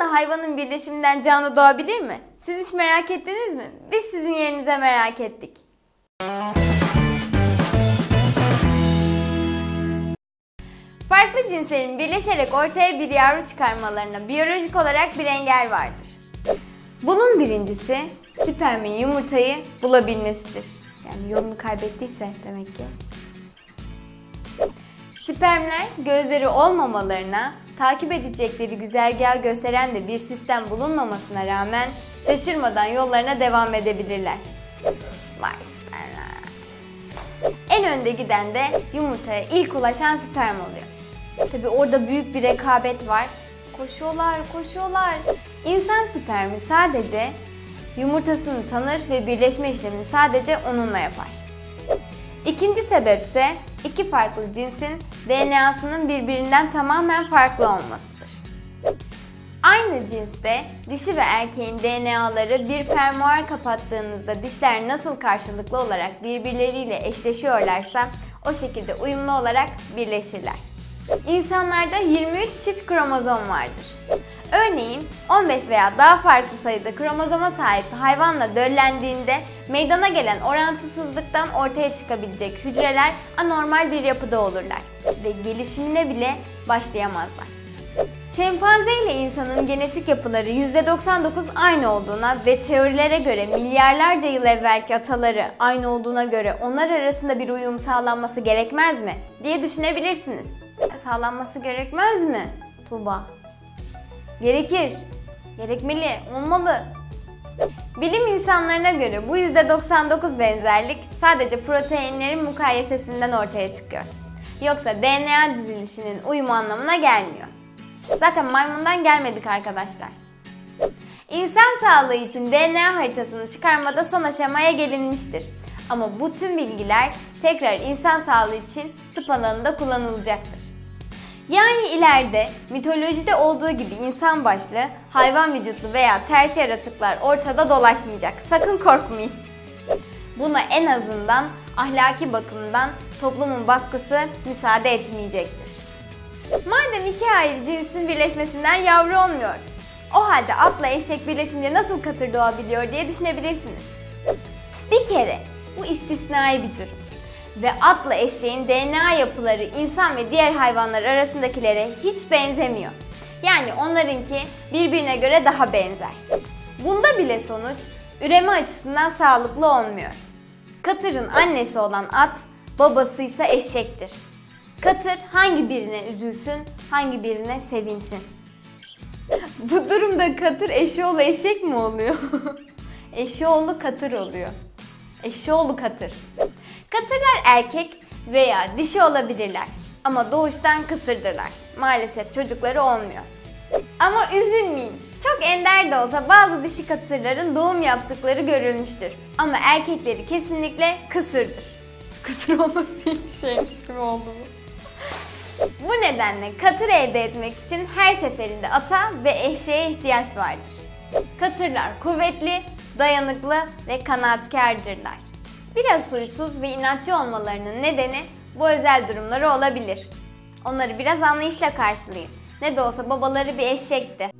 İnsanla hayvanın birleşiminden canlı doğabilir mi? Siz hiç merak ettiniz mi? Biz sizin yerinize merak ettik. Farklı cinslerin birleşerek ortaya bir yavru çıkarmalarına biyolojik olarak bir engel vardır. Bunun birincisi spermin yumurtayı bulabilmesidir. Yani yolunu kaybettiyse demek ki. Spermler gözleri olmamalarına, takip edecekleri güzergahı gösteren de bir sistem bulunmamasına rağmen şaşırmadan yollarına devam edebilirler. Vay. En önde giden de yumurtaya ilk ulaşan sperm oluyor. Tabi orada büyük bir rekabet var. Koşuyorlar, koşuyorlar. İnsan spermi sadece yumurtasını tanır ve birleşme işlemini sadece onunla yapar. İkinci sebepse iki farklı cinsin DNA'sının birbirinden tamamen farklı olmasıdır. Aynı cinste dişi ve erkeğin DNA'ları bir fermuar kapattığınızda dişler nasıl karşılıklı olarak birbirleriyle eşleşiyorlarsa o şekilde uyumlu olarak birleşirler. İnsanlarda 23 çift kromozom vardır. Örneğin 15 veya daha farklı sayıda kromozoma sahip hayvanla döllendiğinde meydana gelen orantısızlıktan ortaya çıkabilecek hücreler anormal bir yapıda olurlar ve gelişimine bile başlayamazlar. Şempanze ile insanın genetik yapıları %99 aynı olduğuna ve teorilere göre milyarlarca yıl evvelki ataları aynı olduğuna göre onlar arasında bir uyum sağlanması gerekmez mi diye düşünebilirsiniz. Sağlanması gerekmez mi Tuğba? Gerekir. Gerekmeli, olmalı. Bilim insanlarına göre bu %99 benzerlik sadece proteinlerin mukayesesinden ortaya çıkıyor. Yoksa DNA dizilişinin uyumu anlamına gelmiyor. Zaten maymundan gelmedik arkadaşlar. İnsan sağlığı için DNA haritasını çıkarmada son aşamaya gelinmiştir. Ama bu tüm bilgiler tekrar insan sağlığı için tıp alanında kullanılacaktır. Yani ileride mitolojide olduğu gibi insan başlı, hayvan vücutlu veya ters yaratıklar ortada dolaşmayacak. Sakın korkmayın. Buna en azından ahlaki bakımdan toplumun baskısı müsaade etmeyecektir. Madem iki ayrı cinsin birleşmesinden yavru olmuyor, o halde atla eşek birleşince nasıl katır doğabiliyor diye düşünebilirsiniz. Bir kere bu istisnai bir durum ve atla eşeğin DNA yapıları insan ve diğer hayvanlar arasındakilere hiç benzemiyor. Yani onlarınki birbirine göre daha benzer. Bunda bile sonuç üreme açısından sağlıklı olmuyor. Katırın annesi olan at, babası ise eşektir. Katır hangi birine üzülsün, hangi birine sevinsin. Bu durumda katır eşoğlu eşek mi oluyor? eşoğlu katır oluyor. Eşoğlu katır. Katırlar erkek veya dişi olabilirler ama doğuştan kısırdırlar. Maalesef çocukları olmuyor. Ama üzülmeyin. Çok ender de olsa bazı dişi katırların doğum yaptıkları görülmüştür. Ama erkekleri kesinlikle kısırdır. Kısır olması iyi bir şeymiş gibi oldu bu. Bu nedenle katır elde etmek için her seferinde ata ve eşeğe ihtiyaç vardır. Katırlar kuvvetli, dayanıklı ve kanaatkardırlar. Biraz huysuz ve inatçı olmalarının nedeni bu özel durumları olabilir. Onları biraz anlayışla karşılayın. Ne de olsa babaları bir eşekti.